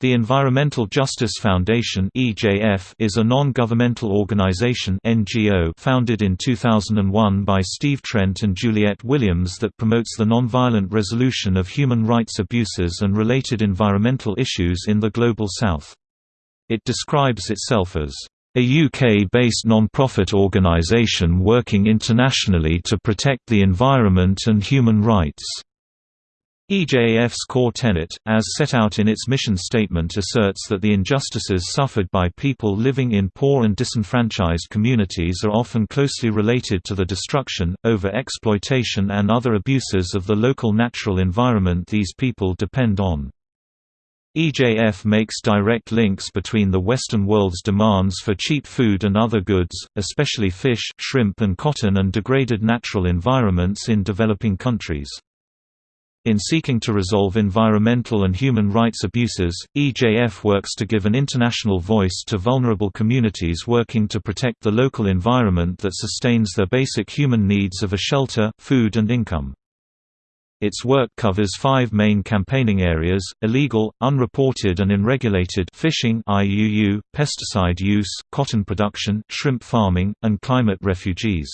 The Environmental Justice Foundation is a non-governmental organization founded in 2001 by Steve Trent and Juliette Williams that promotes the nonviolent resolution of human rights abuses and related environmental issues in the Global South. It describes itself as a UK-based non-profit organisation working internationally to protect the environment and human rights. EJF's core tenet, as set out in its mission statement asserts that the injustices suffered by people living in poor and disenfranchised communities are often closely related to the destruction, over-exploitation and other abuses of the local natural environment these people depend on. EJF makes direct links between the Western world's demands for cheap food and other goods, especially fish, shrimp and cotton and degraded natural environments in developing countries. In seeking to resolve environmental and human rights abuses, EJF works to give an international voice to vulnerable communities working to protect the local environment that sustains their basic human needs of a shelter, food and income. Its work covers five main campaigning areas, illegal, unreported and unregulated fishing IUU, pesticide use, cotton production, shrimp farming, and climate refugees.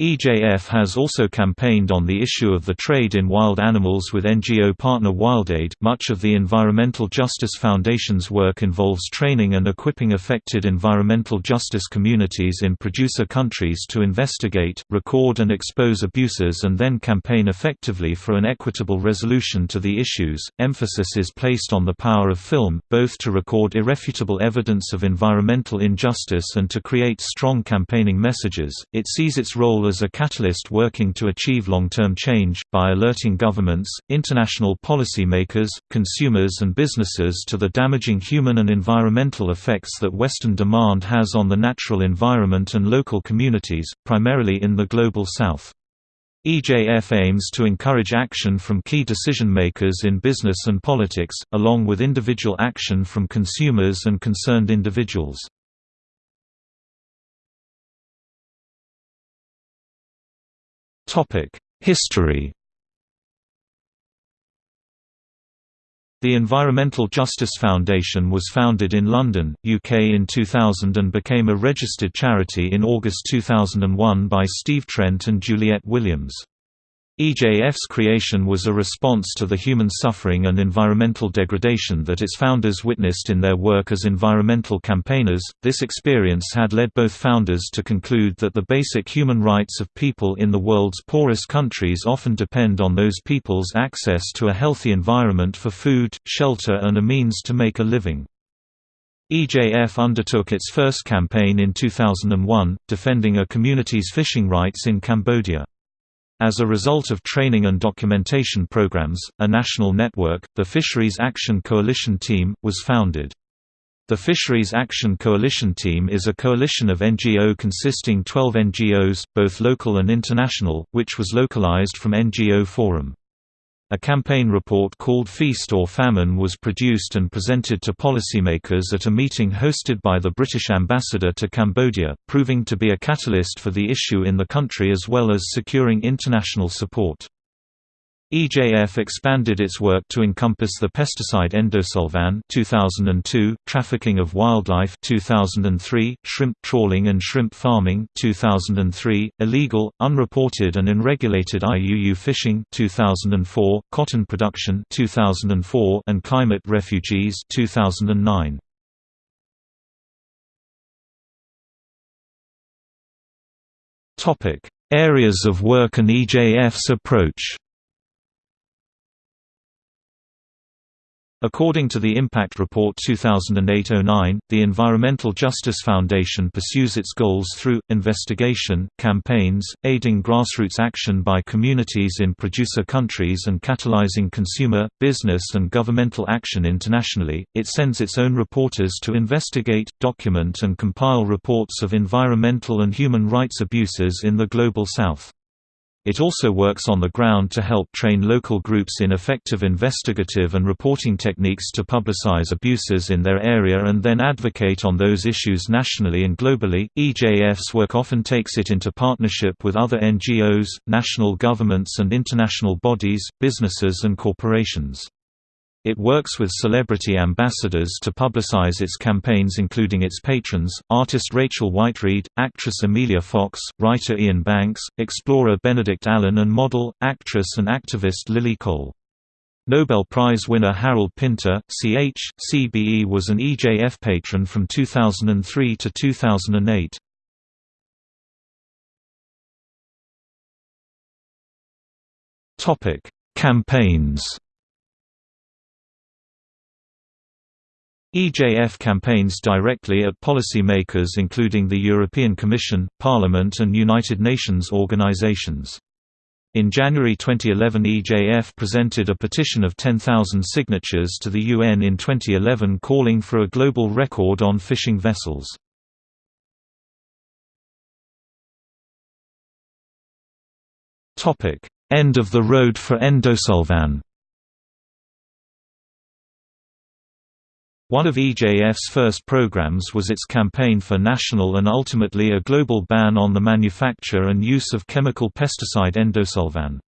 EJF has also campaigned on the issue of the trade in wild animals with NGO partner WildAid. Much of the Environmental Justice Foundation's work involves training and equipping affected environmental justice communities in producer countries to investigate, record, and expose abuses and then campaign effectively for an equitable resolution to the issues. Emphasis is placed on the power of film, both to record irrefutable evidence of environmental injustice and to create strong campaigning messages. It sees its role as a catalyst working to achieve long-term change, by alerting governments, international policymakers, consumers and businesses to the damaging human and environmental effects that Western demand has on the natural environment and local communities, primarily in the Global South. EJF aims to encourage action from key decision-makers in business and politics, along with individual action from consumers and concerned individuals. History The Environmental Justice Foundation was founded in London, UK in 2000 and became a registered charity in August 2001 by Steve Trent and Juliette Williams. EJF's creation was a response to the human suffering and environmental degradation that its founders witnessed in their work as environmental campaigners. This experience had led both founders to conclude that the basic human rights of people in the world's poorest countries often depend on those people's access to a healthy environment for food, shelter, and a means to make a living. EJF undertook its first campaign in 2001, defending a community's fishing rights in Cambodia. As a result of training and documentation programs, a national network, the Fisheries Action Coalition Team, was founded. The Fisheries Action Coalition Team is a coalition of NGO consisting 12 NGOs, both local and international, which was localized from NGO Forum. A campaign report called Feast or Famine was produced and presented to policymakers at a meeting hosted by the British ambassador to Cambodia, proving to be a catalyst for the issue in the country as well as securing international support. EJF expanded its work to encompass the pesticide endosulfan 2002, trafficking of wildlife 2003, shrimp trawling and shrimp farming 2003, illegal, unreported and unregulated IUU fishing 2004, cotton production 2004 and climate refugees 2009. Topic: Areas of work and EJF's approach. According to the Impact Report 2008-09, the Environmental Justice Foundation pursues its goals through, investigation, campaigns, aiding grassroots action by communities in producer countries and catalyzing consumer, business and governmental action internationally. It sends its own reporters to investigate, document and compile reports of environmental and human rights abuses in the Global South. It also works on the ground to help train local groups in effective investigative and reporting techniques to publicize abuses in their area and then advocate on those issues nationally and globally. EJF's work often takes it into partnership with other NGOs, national governments and international bodies, businesses and corporations. It works with celebrity ambassadors to publicize its campaigns including its patrons, artist Rachel Whiteread, actress Emilia Fox, writer Iain Banks, explorer Benedict Allen and model, actress and activist Lily Cole. Nobel Prize winner Harold Pinter, Ch. CBE was an EJF patron from 2003 to 2008. Campaigns EJF campaigns directly at policymakers including the European Commission, Parliament and United Nations organizations. In January 2011 EJF presented a petition of 10,000 signatures to the UN in 2011 calling for a global record on fishing vessels. End of the road for Endosulfan One of EJF's first programs was its campaign for national and ultimately a global ban on the manufacture and use of chemical pesticide endosulfan.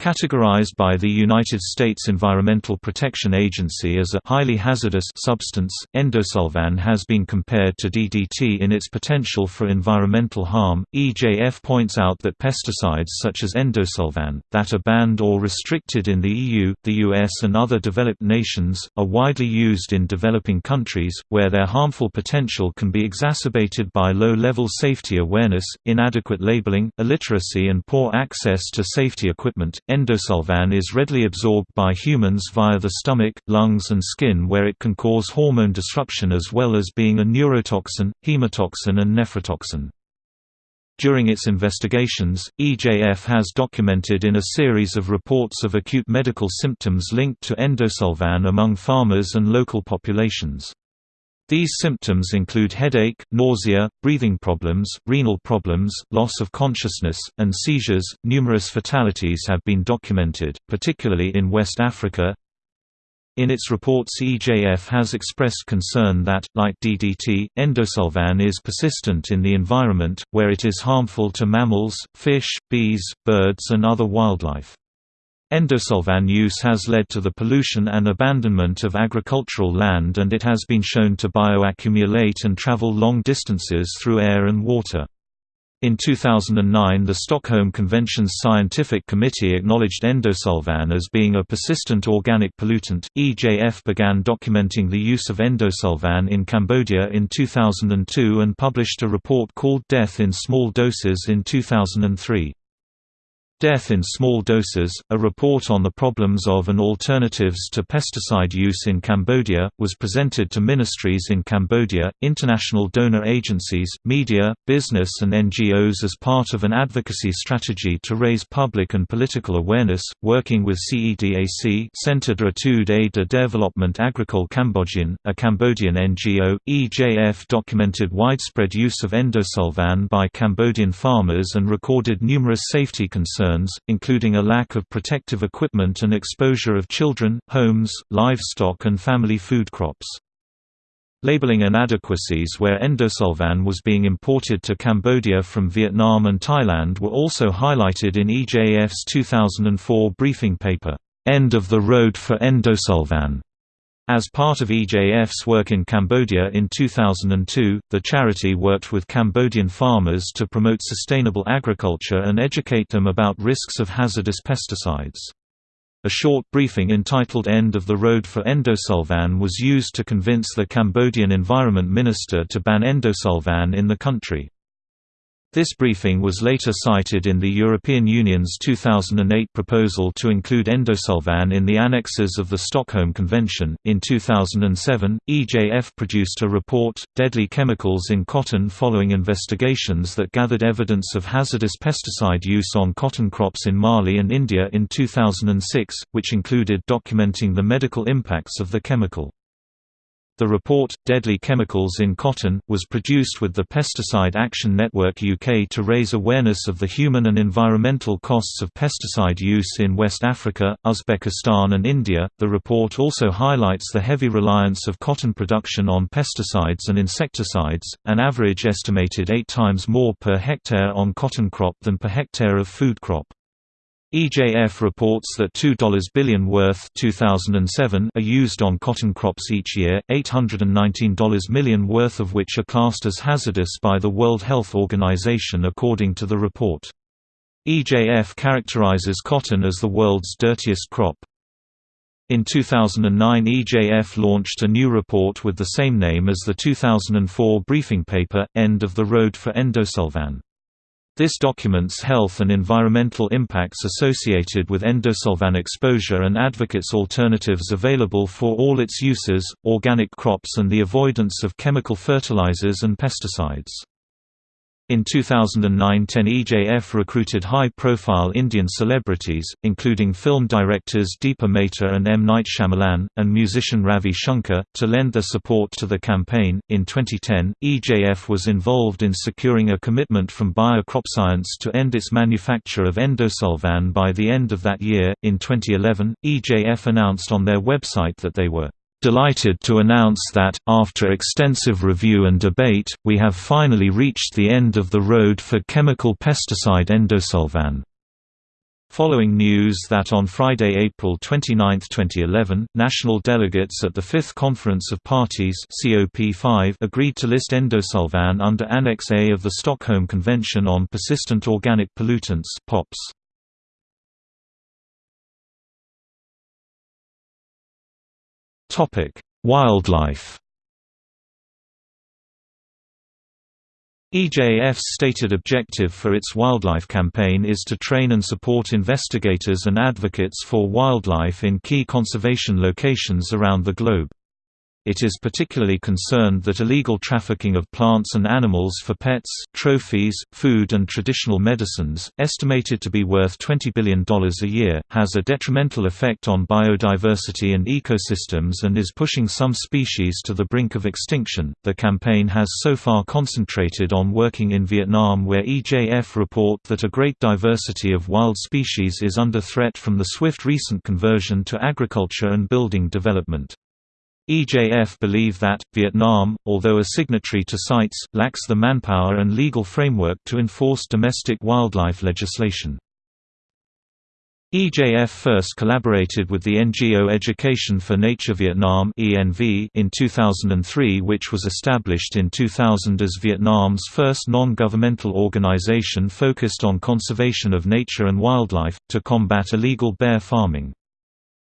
Categorized by the United States Environmental Protection Agency as a highly hazardous substance, endosulfan has been compared to DDT in its potential for environmental harm. EJF points out that pesticides such as endosulfan, that are banned or restricted in the EU, the US, and other developed nations, are widely used in developing countries, where their harmful potential can be exacerbated by low level safety awareness, inadequate labeling, illiteracy, and poor access to safety equipment. Endosulfan is readily absorbed by humans via the stomach, lungs and skin where it can cause hormone disruption as well as being a neurotoxin, hemotoxin and nephrotoxin. During its investigations, EJF has documented in a series of reports of acute medical symptoms linked to endosulfan among farmers and local populations. These symptoms include headache, nausea, breathing problems, renal problems, loss of consciousness, and seizures. Numerous fatalities have been documented, particularly in West Africa. In its reports EJF has expressed concern that, like DDT, endosulfan is persistent in the environment, where it is harmful to mammals, fish, bees, birds and other wildlife. Endosulfan use has led to the pollution and abandonment of agricultural land and it has been shown to bioaccumulate and travel long distances through air and water. In 2009 the Stockholm Convention's Scientific Committee acknowledged endosulfan as being a persistent organic pollutant. EJF began documenting the use of endosulfan in Cambodia in 2002 and published a report called Death in Small Doses in 2003. Death in Small Doses, a report on the problems of and alternatives to pesticide use in Cambodia, was presented to ministries in Cambodia, international donor agencies, media, business and NGOs as part of an advocacy strategy to raise public and political awareness, working with CEDAC Centre d'Etudes et de Développement Agricole Cambodgien, a Cambodian NGO. EJF documented widespread use of endosulfan by Cambodian farmers and recorded numerous safety concerns concerns, including a lack of protective equipment and exposure of children, homes, livestock and family food crops. Labeling inadequacies where endosulfan was being imported to Cambodia from Vietnam and Thailand were also highlighted in EJF's 2004 briefing paper, "'End of the Road for Endosulfan' As part of EJF's work in Cambodia in 2002, the charity worked with Cambodian farmers to promote sustainable agriculture and educate them about risks of hazardous pesticides. A short briefing entitled End of the Road for Endosulfan was used to convince the Cambodian Environment Minister to ban endosulfan in the country. This briefing was later cited in the European Union's 2008 proposal to include endosulfan in the annexes of the Stockholm Convention. In 2007, EJF produced a report, Deadly Chemicals in Cotton, following investigations that gathered evidence of hazardous pesticide use on cotton crops in Mali and India in 2006, which included documenting the medical impacts of the chemical. The report, Deadly Chemicals in Cotton, was produced with the Pesticide Action Network UK to raise awareness of the human and environmental costs of pesticide use in West Africa, Uzbekistan, and India. The report also highlights the heavy reliance of cotton production on pesticides and insecticides, an average estimated eight times more per hectare on cotton crop than per hectare of food crop. EJF reports that $2 billion worth 2007 are used on cotton crops each year, $819 million worth of which are classed as hazardous by the World Health Organization according to the report. EJF characterizes cotton as the world's dirtiest crop. In 2009 EJF launched a new report with the same name as the 2004 briefing paper, End of the Road for Endosulfan. This documents health and environmental impacts associated with endosulfan exposure and advocates alternatives available for all its uses, organic crops and the avoidance of chemical fertilizers and pesticides. In 2009 10 EJF recruited high-profile Indian celebrities, including film directors Deepa Mehta and M. Night Shyamalan, and musician Ravi Shankar, to lend their support to the campaign. In 2010, EJF was involved in securing a commitment from Bayer CropScience to end its manufacture of endosulfan by the end of that year. In 2011, EJF announced on their website that they were delighted to announce that, after extensive review and debate, we have finally reached the end of the road for chemical pesticide endosulfan. Following news that on Friday, April 29, 2011, national delegates at the Fifth Conference of Parties COP5 agreed to list endosulfan under Annex A of the Stockholm Convention on Persistent Organic Pollutants POPs. Topic: Wildlife. EJF's stated objective for its wildlife campaign is to train and support investigators and advocates for wildlife in key conservation locations around the globe. It is particularly concerned that illegal trafficking of plants and animals for pets, trophies, food and traditional medicines, estimated to be worth $20 billion a year, has a detrimental effect on biodiversity and ecosystems and is pushing some species to the brink of extinction. The campaign has so far concentrated on working in Vietnam where EJF report that a great diversity of wild species is under threat from the swift recent conversion to agriculture and building development. EJF believe that, Vietnam, although a signatory to CITES, lacks the manpower and legal framework to enforce domestic wildlife legislation. EJF first collaborated with the NGO Education for Nature Vietnam in 2003 which was established in 2000 as Vietnam's first non-governmental organization focused on conservation of nature and wildlife, to combat illegal bear farming.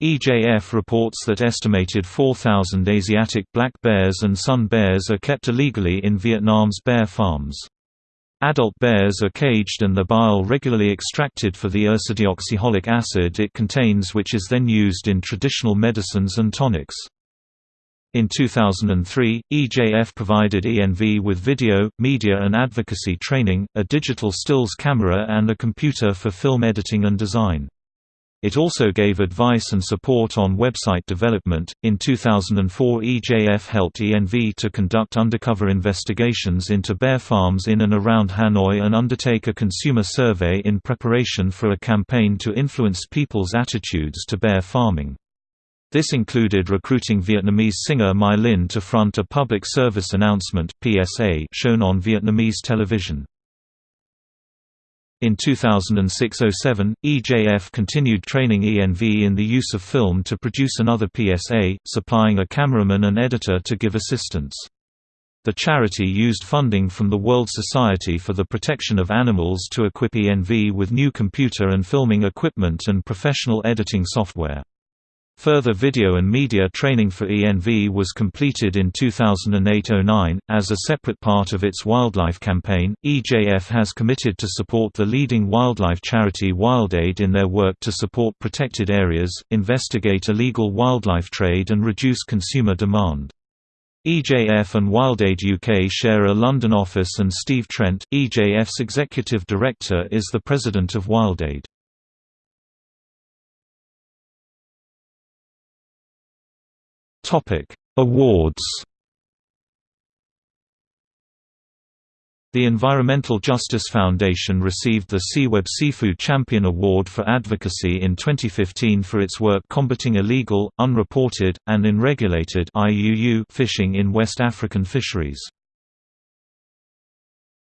EJF reports that estimated 4,000 Asiatic black bears and sun bears are kept illegally in Vietnam's bear farms. Adult bears are caged and the bile regularly extracted for the ursodeoxycholic acid it contains which is then used in traditional medicines and tonics. In 2003, EJF provided ENV with video, media and advocacy training, a digital stills camera and a computer for film editing and design. It also gave advice and support on website development. In 2004, EJF helped ENV to conduct undercover investigations into bear farms in and around Hanoi and undertake a consumer survey in preparation for a campaign to influence people's attitudes to bear farming. This included recruiting Vietnamese singer My Linh to front a public service announcement (PSA) shown on Vietnamese television. In 2006–07, EJF continued training ENV in the use of film to produce another PSA, supplying a cameraman and editor to give assistance. The charity used funding from the World Society for the Protection of Animals to equip ENV with new computer and filming equipment and professional editing software. Further video and media training for ENV was completed in 2008–09. As a separate part of its wildlife campaign, EJF has committed to support the leading wildlife charity WildAid in their work to support protected areas, investigate illegal wildlife trade and reduce consumer demand. EJF and WildAid UK share a London office and Steve Trent, EJF's executive director is the president of WildAid. Topic: Awards. The Environmental Justice Foundation received the Seaweb Seafood Champion Award for Advocacy in 2015 for its work combating illegal, unreported, and unregulated fishing in West African fisheries.